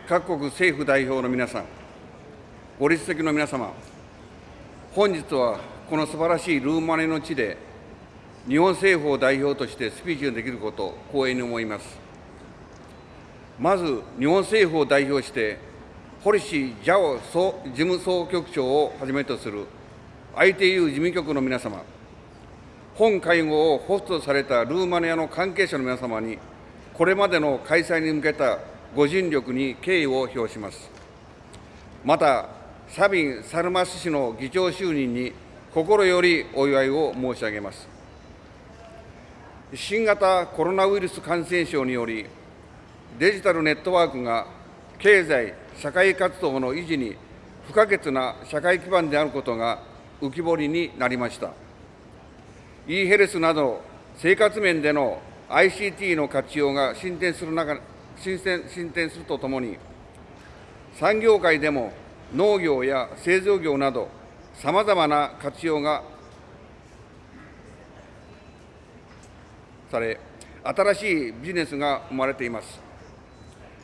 各国政府代表の皆さん、ご立席の皆様、本日はこの素晴らしいルーマニアの地で、日本政府を代表としてスピーチができることを光栄に思います。まず、日本政府を代表して、堀氏ジャオ事務総局長をはじめとする ITU 事務局の皆様、本会合をホストされたルーマニアの関係者の皆様に、これまでの開催に向けたご尽力に敬意を表します。また、サビン・サルマス氏の議長就任に心よりお祝いを申し上げます。新型コロナウイルス感染症により、デジタルネットワークが経済・社会活動の維持に不可欠な社会基盤であることが浮き彫りになりました。e ヘルスなど生活面での ICT の活用が進展する中進展進展するとともに、産業界でも農業や製造業など、さまざまな活用がされ、新しいビジネスが生まれています。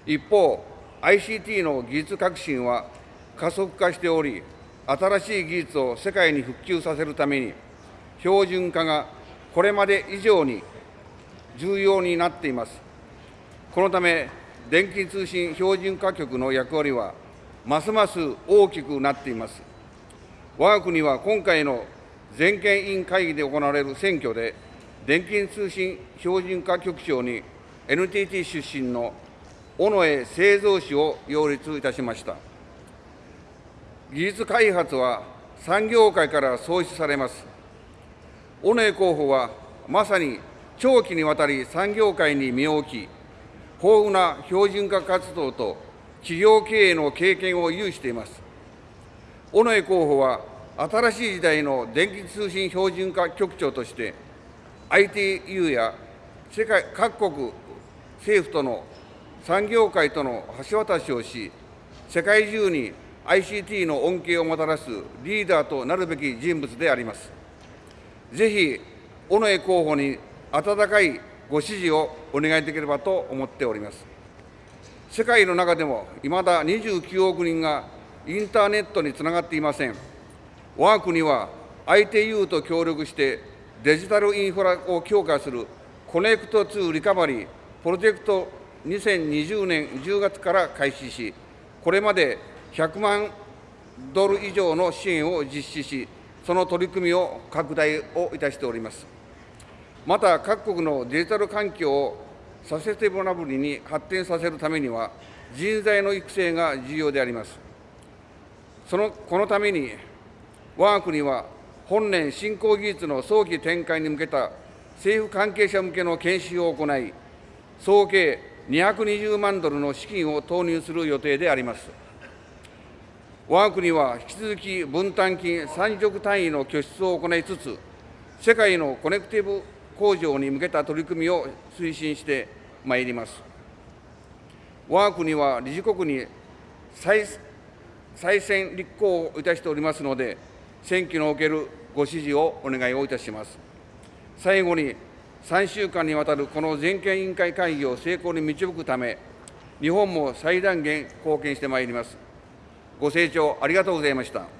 一方、ICT の技術革新は加速化しており、新しい技術を世界に復旧させるために、標準化がこれまで以上に重要になっています。このため、電気通信標準化局の役割は、ますます大きくなっています。我が国は今回の全権委員会議で行われる選挙で、電気通信標準化局長に NTT 出身の尾上製造氏を擁立いたしました。技術開発は産業界から創出されます。尾上候補はまさに長期にわたり産業界に身を置き、豊富な標準化活動と企業経営の経験を有しています。尾上候補は、新しい時代の電気通信標準化局長として、ITU や世界各国政府との産業界との橋渡しをし、世界中に ICT の恩恵をもたらすリーダーとなるべき人物であります。ぜひ、尾上候補に温かいご支持をお願いできればと思っております。世界の中でも、いまだ29億人がインターネットにつながっていません。我が国は ITU と協力してデジタルインフラを強化するコネクト2リカバリープロジェクト2020年10月から開始し、これまで100万ドル以上の支援を実施し、その取り組みを拡大をいたしております。また各国のデジタル環境をサセテブラブルに発展させるためには、人材の育成が重要であります。そのこのために、我が国は本年、新興技術の早期展開に向けた政府関係者向けの研修を行い、総計220万ドルの資金を投入する予定であります。我が国は引き続き分担金30億単位の拠出を行いつつ、世界のコネクティブ向上に向けた取り組みを推進してまいります。我が国は理事国に再再選立候補いたしておりますので、選挙におけるご支持をお願いをいたします。最後に、3週間にわたるこの全権委員会会議を成功に導くため、日本も最大限貢献してまいります。ご清聴ありがとうございました。